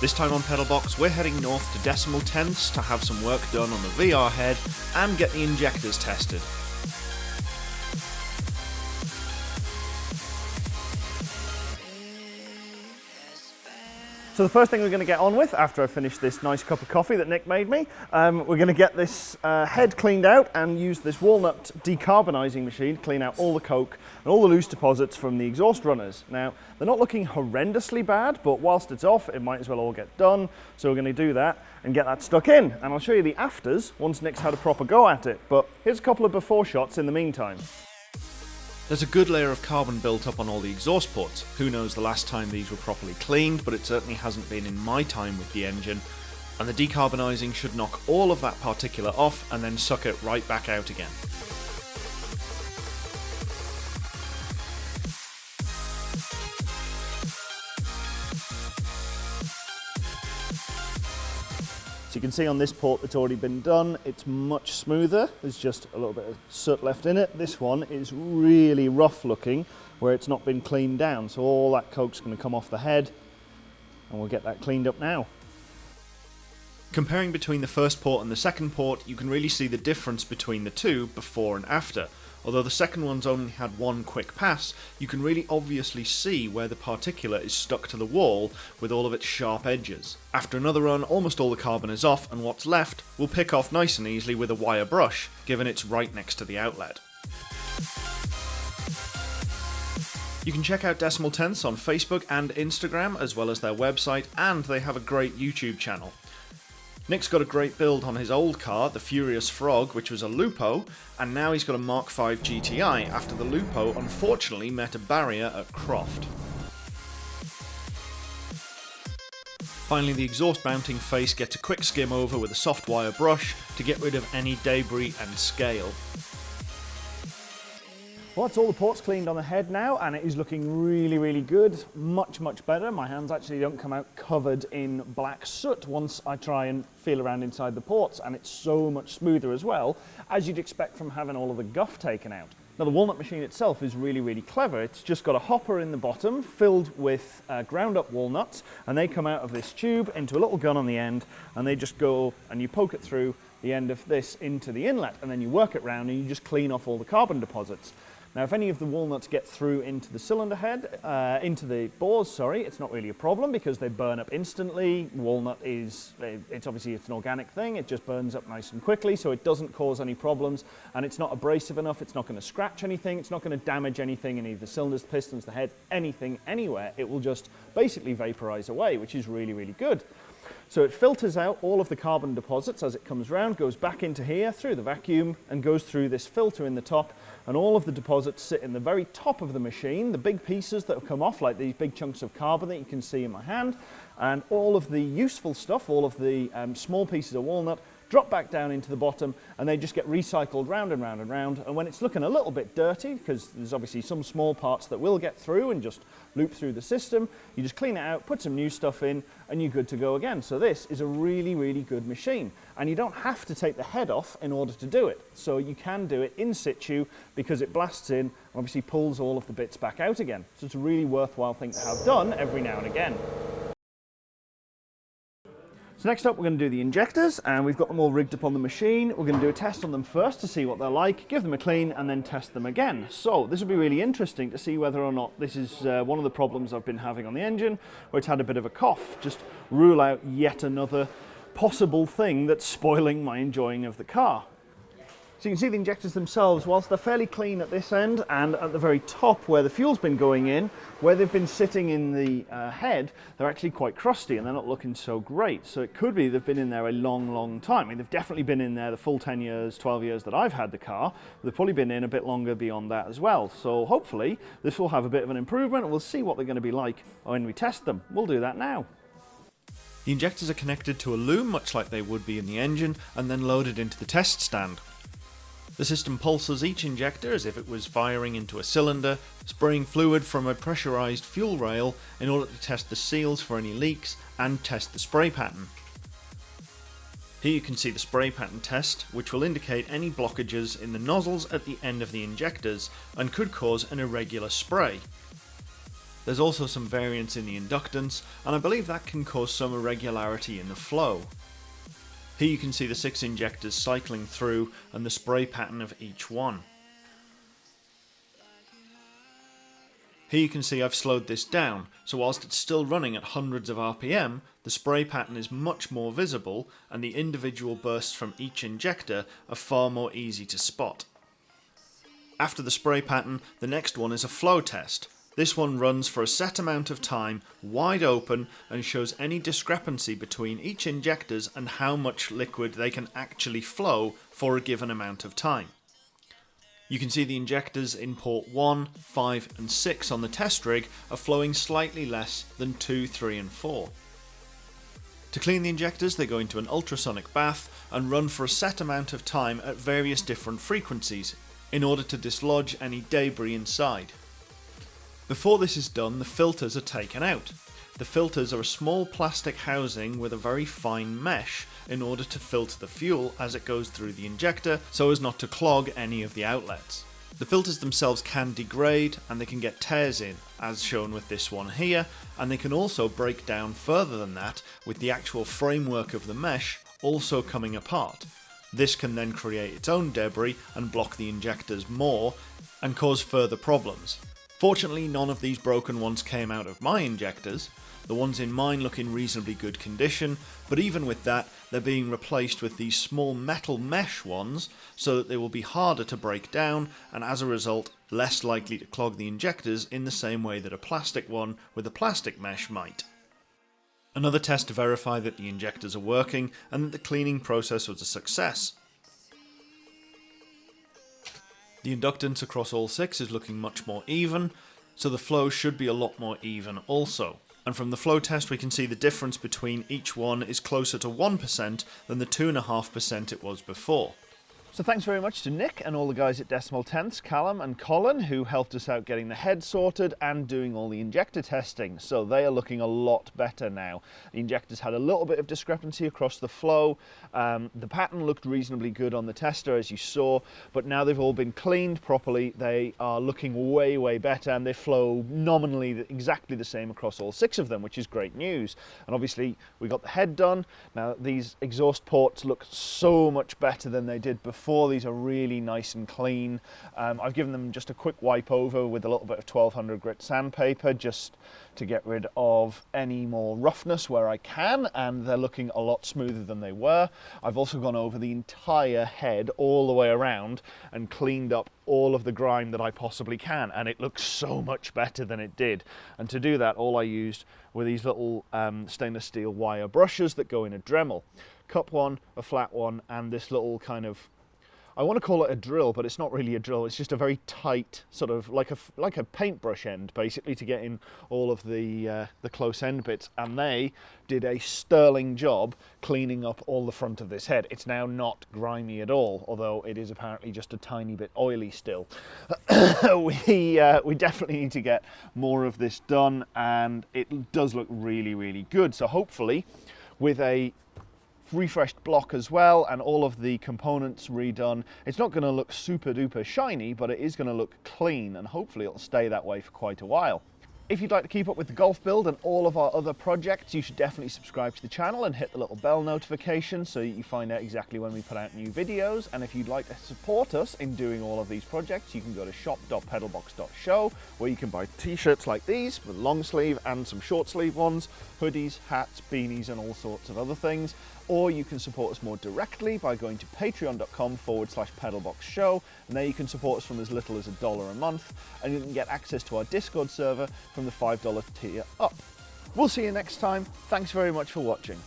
This time on Pedalbox, we're heading north to decimal tenths to have some work done on the VR head and get the injectors tested. So the first thing we're going to get on with after I finish this nice cup of coffee that Nick made me, um, we're going to get this uh, head cleaned out and use this walnut decarbonising machine to clean out all the coke and all the loose deposits from the exhaust runners. Now, they're not looking horrendously bad, but whilst it's off, it might as well all get done. So we're going to do that and get that stuck in. And I'll show you the afters once Nick's had a proper go at it. But here's a couple of before shots in the meantime. There's a good layer of carbon built up on all the exhaust ports. Who knows the last time these were properly cleaned, but it certainly hasn't been in my time with the engine. And the decarbonising should knock all of that particulate off and then suck it right back out again. So you can see on this port that's already been done, it's much smoother. There's just a little bit of soot left in it. This one is really rough looking where it's not been cleaned down. So all that coke's going to come off the head and we'll get that cleaned up now. Comparing between the first port and the second port, you can really see the difference between the two before and after. Although the second one's only had one quick pass, you can really obviously see where the particulate is stuck to the wall with all of its sharp edges. After another run, almost all the carbon is off and what's left will pick off nice and easily with a wire brush, given it's right next to the outlet. You can check out Decimal Tenths on Facebook and Instagram, as well as their website, and they have a great YouTube channel. Nick's got a great build on his old car, the Furious Frog, which was a Lupo, and now he's got a Mark V GTI after the Lupo unfortunately met a barrier at Croft. Finally, the exhaust mounting face gets a quick skim over with a soft wire brush to get rid of any debris and scale. Well, that's all the ports cleaned on the head now, and it is looking really, really good. Much, much better. My hands actually don't come out covered in black soot once I try and feel around inside the ports, and it's so much smoother as well, as you'd expect from having all of the guff taken out. Now the walnut machine itself is really, really clever. It's just got a hopper in the bottom filled with uh, ground up walnuts, and they come out of this tube into a little gun on the end, and they just go, and you poke it through the end of this into the inlet, and then you work it round and you just clean off all the carbon deposits. Now, if any of the walnuts get through into the cylinder head, uh, into the bores, sorry, it's not really a problem because they burn up instantly. Walnut is, it's obviously it's an organic thing. It just burns up nice and quickly, so it doesn't cause any problems. And it's not abrasive enough. It's not going to scratch anything. It's not going to damage anything in either the cylinders, pistons, the head, anything, anywhere. It will just basically vaporize away, which is really, really good. So it filters out all of the carbon deposits as it comes round, goes back into here through the vacuum and goes through this filter in the top. And all of the deposits sit in the very top of the machine, the big pieces that have come off like these big chunks of carbon that you can see in my hand. And all of the useful stuff, all of the um, small pieces of walnut drop back down into the bottom and they just get recycled round and round and round. And when it's looking a little bit dirty because there's obviously some small parts that will get through and just loop through the system you just clean it out put some new stuff in and you're good to go again. So this is a really really good machine. And you don't have to take the head off in order to do it. So you can do it in situ because it blasts in and obviously pulls all of the bits back out again. So it's a really worthwhile thing to have done every now and again so next up we're going to do the injectors and we've got them all rigged up on the machine. We're going to do a test on them first to see what they're like, give them a clean and then test them again. So this will be really interesting to see whether or not this is uh, one of the problems I've been having on the engine where it's had a bit of a cough. Just rule out yet another possible thing that's spoiling my enjoying of the car. So you can see the injectors themselves, whilst they're fairly clean at this end and at the very top where the fuel's been going in, where they've been sitting in the uh, head, they're actually quite crusty and they're not looking so great. So it could be they've been in there a long, long time. I mean, they've definitely been in there the full 10 years, 12 years that I've had the car. They've probably been in a bit longer beyond that as well. So hopefully this will have a bit of an improvement and we'll see what they're going to be like when we test them. We'll do that now. The injectors are connected to a loom much like they would be in the engine and then loaded into the test stand. The system pulses each injector as if it was firing into a cylinder, spraying fluid from a pressurized fuel rail in order to test the seals for any leaks and test the spray pattern. Here you can see the spray pattern test, which will indicate any blockages in the nozzles at the end of the injectors and could cause an irregular spray. There's also some variance in the inductance, and I believe that can cause some irregularity in the flow. Here you can see the six injectors cycling through and the spray pattern of each one. Here you can see I've slowed this down, so whilst it's still running at hundreds of RPM, the spray pattern is much more visible and the individual bursts from each injector are far more easy to spot. After the spray pattern, the next one is a flow test. This one runs for a set amount of time, wide open, and shows any discrepancy between each injectors and how much liquid they can actually flow for a given amount of time. You can see the injectors in port 1, 5 and 6 on the test rig are flowing slightly less than 2, 3 and 4. To clean the injectors they go into an ultrasonic bath and run for a set amount of time at various different frequencies in order to dislodge any debris inside. Before this is done the filters are taken out. The filters are a small plastic housing with a very fine mesh in order to filter the fuel as it goes through the injector so as not to clog any of the outlets. The filters themselves can degrade and they can get tears in, as shown with this one here, and they can also break down further than that with the actual framework of the mesh also coming apart. This can then create its own debris and block the injectors more and cause further problems. Fortunately none of these broken ones came out of my injectors, the ones in mine look in reasonably good condition, but even with that, they're being replaced with these small metal mesh ones so that they will be harder to break down and as a result less likely to clog the injectors in the same way that a plastic one with a plastic mesh might. Another test to verify that the injectors are working and that the cleaning process was a success. The inductance across all six is looking much more even, so the flow should be a lot more even also and from the flow test we can see the difference between each one is closer to 1% than the 2.5% it was before. So thanks very much to Nick and all the guys at Decimal Tenths, Callum and Colin, who helped us out getting the head sorted and doing all the injector testing. So they are looking a lot better now. The injectors had a little bit of discrepancy across the flow. Um, the pattern looked reasonably good on the tester, as you saw, but now they've all been cleaned properly. They are looking way, way better and they flow nominally exactly the same across all six of them, which is great news. And obviously we got the head done. Now these exhaust ports look so much better than they did before These are really nice and clean. Um, I've given them just a quick wipe over with a little bit of 1200 grit sandpaper just to get rid of any more roughness where I can and they're looking a lot smoother than they were. I've also gone over the entire head all the way around and cleaned up all of the grime that I possibly can and it looks so much better than it did. And to do that all I used were these little um, stainless steel wire brushes that go in a Dremel. Cup one, a flat one and this little kind of I want to call it a drill, but it's not really a drill. It's just a very tight, sort of like a like a paintbrush end, basically, to get in all of the uh, the close end bits. And they did a sterling job cleaning up all the front of this head. It's now not grimy at all, although it is apparently just a tiny bit oily still. we uh, we definitely need to get more of this done, and it does look really really good. So hopefully, with a refreshed block as well and all of the components redone. It's not going to look super duper shiny, but it is going to look clean and hopefully it'll stay that way for quite a while. If you'd like to keep up with the golf build and all of our other projects, you should definitely subscribe to the channel and hit the little bell notification so you find out exactly when we put out new videos. And if you'd like to support us in doing all of these projects, you can go to shop.pedalbox.show where you can buy t-shirts like these with long sleeve and some short sleeve ones, hoodies, hats, beanies and all sorts of other things or you can support us more directly by going to patreon.com forward slash pedalbox show and there you can support us from as little as a dollar a month and you can get access to our discord server from the $5 tier up. We'll see you next time. Thanks very much for watching.